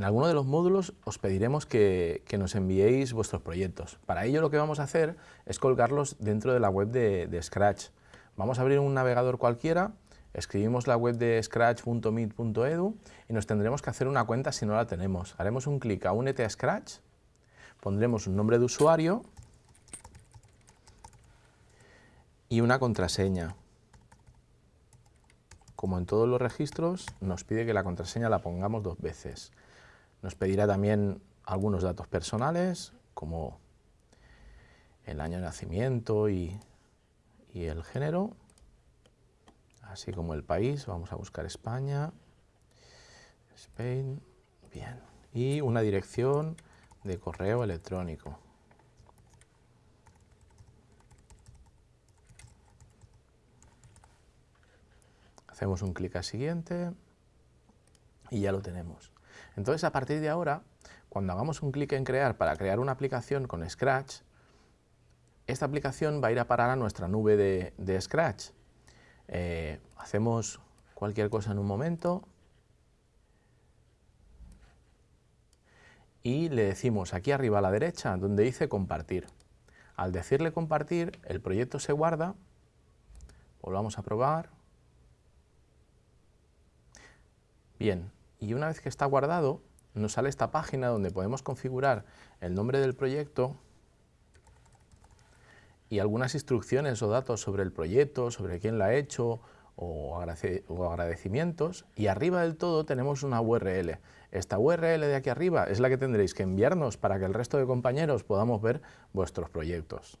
En alguno de los módulos os pediremos que, nos enviéis vuestros proyectos. Para ello lo que vamos a hacer es colgarlos dentro de la web de, Scratch. Vamos a abrir un navegador cualquiera, escribimos la web de scratch.meet.edu y nos tendremos que hacer una cuenta si no la tenemos. Haremos un clic a Únete a Scratch, pondremos un nombre de usuario y una contraseña. Como en todos los registros, nos pide que la contraseña la pongamos dos veces. Nos pedirá también algunos datos personales, como el año de nacimiento y, el género, así como el país. Vamos a buscar España, Spain, bien. Y una dirección de correo electrónico. Hacemos un clic a siguiente y ya lo tenemos. Entonces, a partir de ahora, cuando hagamos un clic en crear para crear una aplicación con Scratch, esta aplicación va a ir a parar a nuestra nube de, Scratch. Eh, hacemos cualquier cosa en un momento y le decimos aquí arriba a la derecha donde dice compartir. Al decirle compartir, el proyecto se guarda, volvamos a probar. Bien, y una vez que está guardado, nos sale esta página donde podemos configurar el nombre del proyecto y algunas instrucciones o datos sobre el proyecto, sobre quién lo ha hecho o, agradecimientos y arriba del todo tenemos una URL. Esta URL de aquí arriba es la que tendréis que enviarnos para que el resto de compañeros podamos ver vuestros proyectos.